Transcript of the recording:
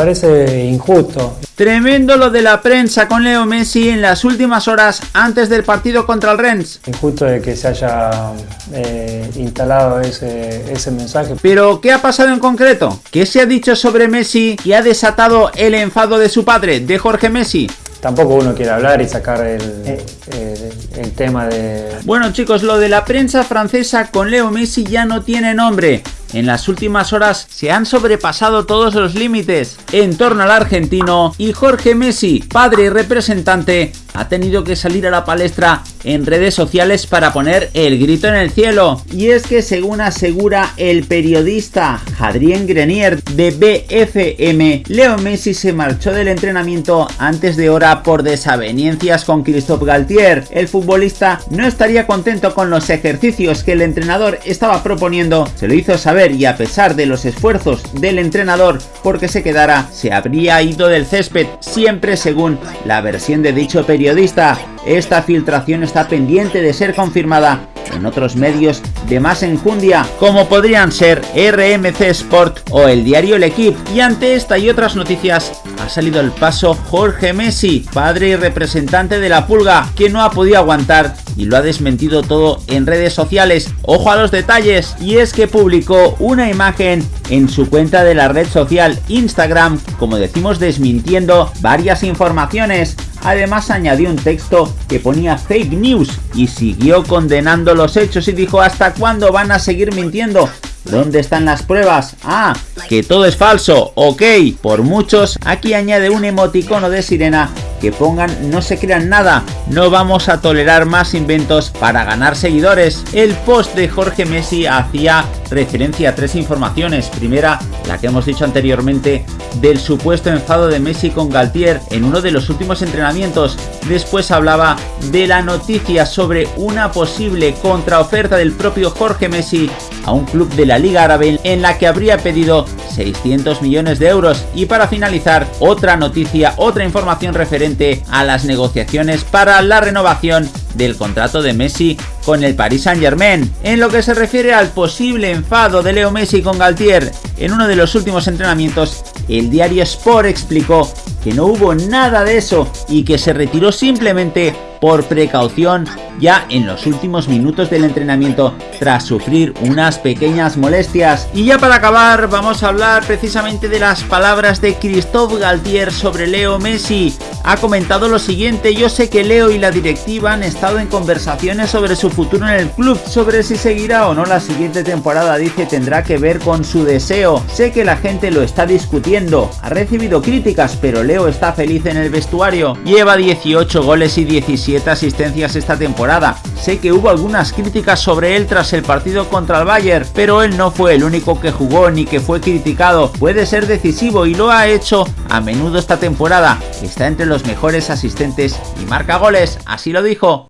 Parece injusto. Tremendo lo de la prensa con Leo Messi en las últimas horas antes del partido contra el Rennes. Injusto de que se haya eh, instalado ese, ese mensaje. Pero, ¿qué ha pasado en concreto? ¿Qué se ha dicho sobre Messi y ha desatado el enfado de su padre, de Jorge Messi? tampoco uno quiere hablar y sacar el, el, tema de... Bueno chicos, lo de la prensa francesa con Leo Messi ya no tiene nombre. En las últimas horas se han sobrepasado todos los límites en torno al argentino y Jorge Messi, padre y representante, ha tenido que salir a la palestra en redes sociales para poner el grito en el cielo. Y es que según asegura el periodista Adrien Grenier de BFM, Leo Messi se marchó del entrenamiento antes de hora por desavenencias con Christophe Galtier. El futbolista no estaría contento con los ejercicios que el entrenador estaba proponiendo, se lo hizo saber y a pesar de los esfuerzos del entrenador porque se quedara, se habría ido del césped, siempre según la versión de dicho periodista. Esta filtración está pendiente de ser confirmada en otros medios de más enjundia, como podrían ser RMC Sport o el diario El Equipo. Y ante esta y otras noticias, ha salido el paso Jorge Messi, padre y representante de la Pulga, que no ha podido aguantar y lo ha desmentido todo en redes sociales. Ojo a los detalles, y es que publicó una imagen en su cuenta de la red social Instagram, como decimos desmintiendo varias informaciones. Además añadió un texto que ponía fake news y siguió condenando los hechos y dijo ¿hasta cuándo van a seguir mintiendo? ¿Dónde están las pruebas? Ah, que todo es falso, ok. Por muchos, aquí añade un emoticono de sirena que pongan no se crean nada, no vamos a tolerar más inventos para ganar seguidores. El post de Jorge Messi hacía referencia a tres informaciones. Primera, la que hemos dicho anteriormente, del supuesto enfado de Messi con Galtier en uno de los últimos entrenamientos. Después hablaba de la noticia sobre una posible contraoferta del propio Jorge Messi a un club de la Liga Árabe en la que habría pedido 600 millones de euros. Y para finalizar, otra noticia, otra información referente a las negociaciones para la renovación del contrato de Messi con el Paris Saint Germain. En lo que se refiere al posible enfado de Leo Messi con Galtier en uno de los últimos entrenamientos, el diario Sport explicó que no hubo nada de eso y que se retiró simplemente por precaución ya en los últimos minutos del entrenamiento tras sufrir unas pequeñas molestias. Y ya para acabar vamos a hablar precisamente de las palabras de Christophe Galtier sobre Leo Messi. Ha comentado lo siguiente, yo sé que Leo y la directiva han estado en conversaciones sobre su futuro en el club, sobre si seguirá o no la siguiente temporada dice tendrá que ver con su deseo. Sé que la gente lo está discutiendo, ha recibido críticas pero Leo está feliz en el vestuario. Lleva 18 goles y 17 asistencias esta temporada Sé que hubo algunas críticas sobre él tras el partido contra el Bayern, pero él no fue el único que jugó ni que fue criticado. Puede ser decisivo y lo ha hecho a menudo esta temporada. Está entre los mejores asistentes y marca goles, así lo dijo.